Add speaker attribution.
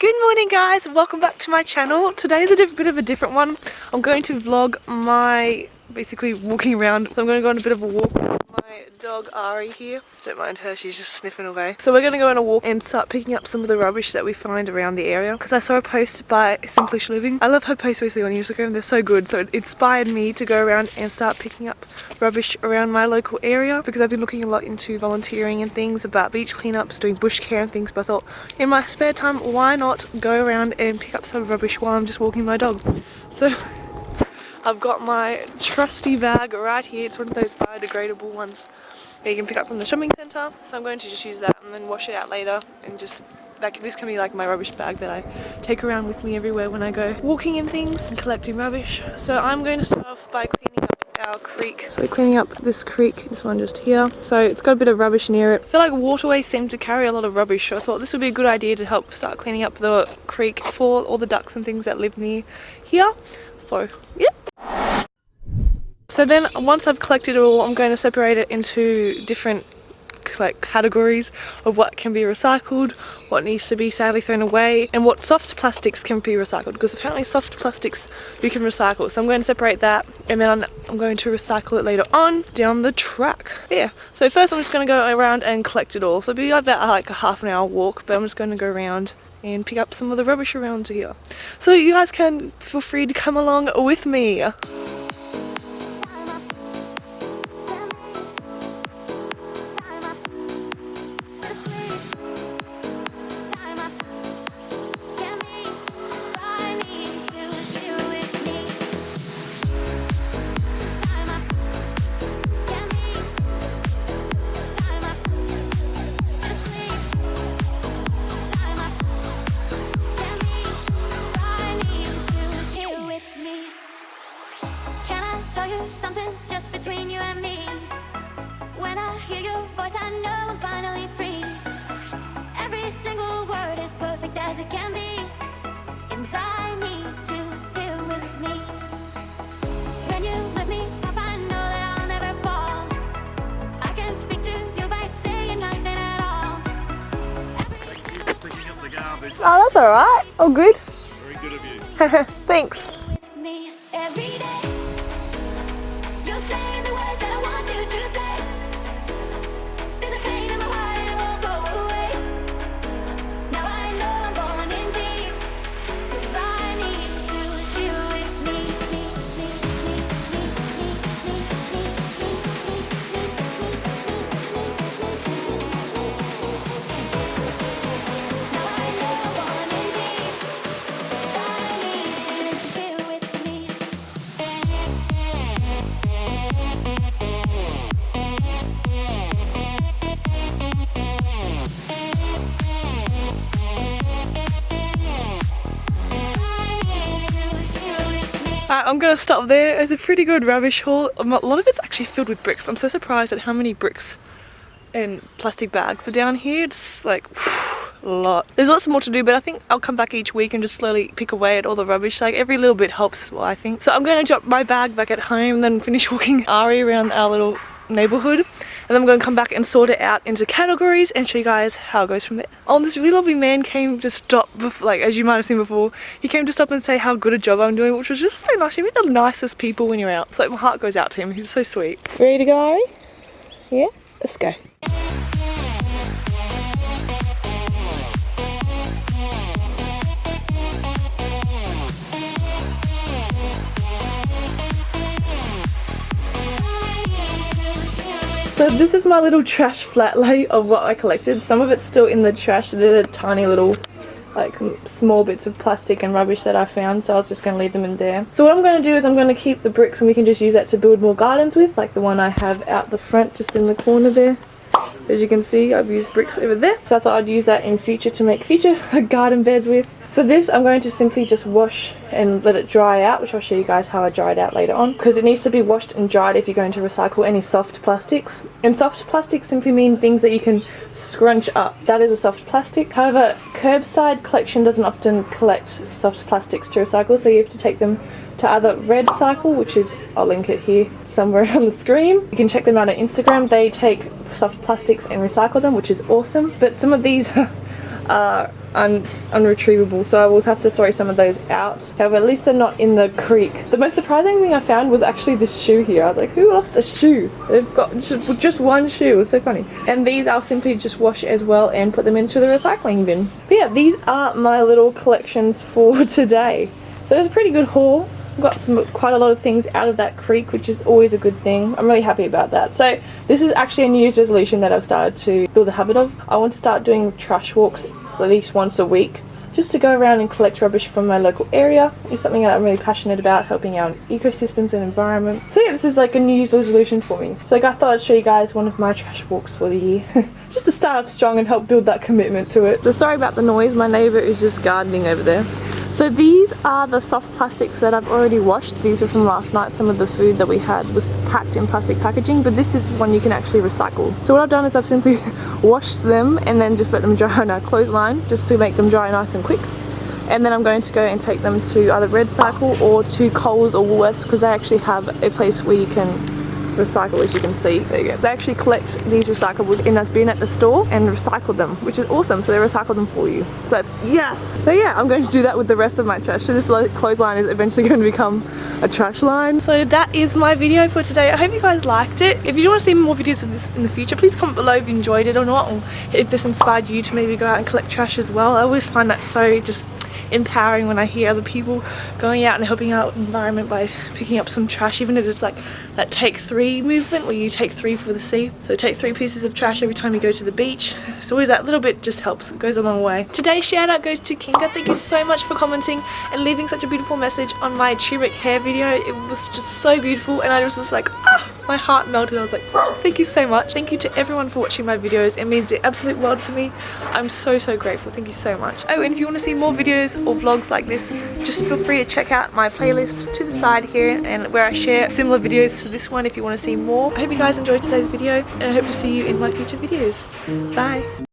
Speaker 1: Good morning guys, welcome back to my channel. Today is a bit of a different one. I'm going to vlog my basically walking around. So I'm going to go on a bit of a walk my dog Ari here. Don't mind her, she's just sniffing away. So we're going to go on a walk and start picking up some of the rubbish that we find around the area. Because I saw a post by Simplish Living. I love her posts basically on Instagram, they're so good. So it inspired me to go around and start picking up rubbish around my local area. Because I've been looking a lot into volunteering and things about beach cleanups, doing bush care and things. But I thought in my spare time, why not go around and pick up some rubbish while I'm just walking my dog. So I've got my trusty bag right here. It's one of those biodegradable ones that you can pick up from the shopping centre. So I'm going to just use that and then wash it out later and just like this can be like my rubbish bag that I take around with me everywhere when I go walking and things and collecting rubbish. So I'm going to start off by cleaning up our creek. So cleaning up this creek, this one just here. So it's got a bit of rubbish near it. I feel like waterways seem to carry a lot of rubbish. So I thought this would be a good idea to help start cleaning up the creek for all the ducks and things that live near here. So yeah. So then once I've collected it all, I'm going to separate it into different like categories of what can be recycled, what needs to be sadly thrown away, and what soft plastics can be recycled because apparently soft plastics you can recycle. So I'm going to separate that and then I'm going to recycle it later on down the track. Yeah, so first I'm just going to go around and collect it all. So it'll be about like a half an hour walk, but I'm just going to go around and pick up some of the rubbish around here. So you guys can feel free to come along with me. Oh, that's alright. Oh, good.
Speaker 2: Very good of you.
Speaker 1: Thanks. Right, I'm gonna stop there. It's a pretty good rubbish haul. Um, a lot of it's actually filled with bricks. I'm so surprised at how many bricks and plastic bags are down here. It's like a lot. There's lots more to do, but I think I'll come back each week and just slowly pick away at all the rubbish. Like every little bit helps, well, I think. So I'm gonna drop my bag back at home, then finish walking Ari around our little neighborhood and then I'm going to come back and sort it out into categories and show you guys how it goes from there. Oh, this really lovely man came to stop, like as you might have seen before, he came to stop and say how good a job I'm doing, which was just so nice. You meet the nicest people when you're out. So my heart goes out to him. He's so sweet. Ready to go, Ari? Yeah? Let's go. So this is my little trash flat lay of what I collected. Some of it's still in the trash. They're the tiny little like small bits of plastic and rubbish that I found so I was just going to leave them in there. So what I'm going to do is I'm going to keep the bricks and we can just use that to build more gardens with like the one I have out the front just in the corner there. As you can see I've used bricks over there so I thought I'd use that in future to make future garden beds with. For this, I'm going to simply just wash and let it dry out, which I'll show you guys how I dry it out later on, because it needs to be washed and dried if you're going to recycle any soft plastics. And soft plastics simply mean things that you can scrunch up. That is a soft plastic. However, curbside collection doesn't often collect soft plastics to recycle, so you have to take them to either REDcycle, which is, I'll link it here somewhere on the screen. You can check them out on Instagram. They take soft plastics and recycle them, which is awesome. But some of these are un unretrievable, so I will have to throw some of those out. However, at least they're not in the creek. The most surprising thing I found was actually this shoe here. I was like, who lost a shoe? They've got just, just one shoe. It was so funny. And these I'll simply just wash as well and put them into the recycling bin. But yeah, these are my little collections for today. So it's a pretty good haul got some quite a lot of things out of that creek which is always a good thing. I'm really happy about that. So this is actually a new year's resolution that I've started to build the habit of. I want to start doing trash walks at least once a week just to go around and collect rubbish from my local area. Is something that I'm really passionate about helping out ecosystems and environment. So yeah this is like a new year's resolution for me. So like I thought I'd show you guys one of my trash walks for the year. Just to start off strong and help build that commitment to it. So sorry about the noise. My neighbour is just gardening over there so these are the soft plastics that I've already washed. These were from last night. Some of the food that we had was packed in plastic packaging, but this is one you can actually recycle. So what I've done is I've simply washed them and then just let them dry on our clothesline just to make them dry nice and quick. And then I'm going to go and take them to either REDcycle or to Coles or Woolworths because they actually have a place where you can recycle as you can see. You. They actually collect these recyclables in a bin at the store and recycle them, which is awesome. So they recycle them for you. So that's yes! So yeah, I'm going to do that with the rest of my trash. So this clothesline is eventually going to become a trash line. So that is my video for today. I hope you guys liked it. If you want to see more videos of this in the future, please comment below if you enjoyed it or not, or if this inspired you to maybe go out and collect trash as well. I always find that so just empowering when I hear other people going out and helping out environment by picking up some trash even if it's like that take three movement where you take three for the sea. So take three pieces of trash every time you go to the beach. It's always that little bit just helps. It goes a long way. Today's shout out goes to Kinga. Thank you so much for commenting and leaving such a beautiful message on my turmeric hair video. It was just so beautiful and I was just like ah my heart melted. I was like thank you so much. Thank you to everyone for watching my videos. It means the absolute world to me. I'm so so grateful. Thank you so much. Oh and if you want to see more videos or vlogs like this just feel free to check out my playlist to the side here and where I share similar videos to this one if you want to see more. I hope you guys enjoyed today's video and I hope to see you in my future videos. Bye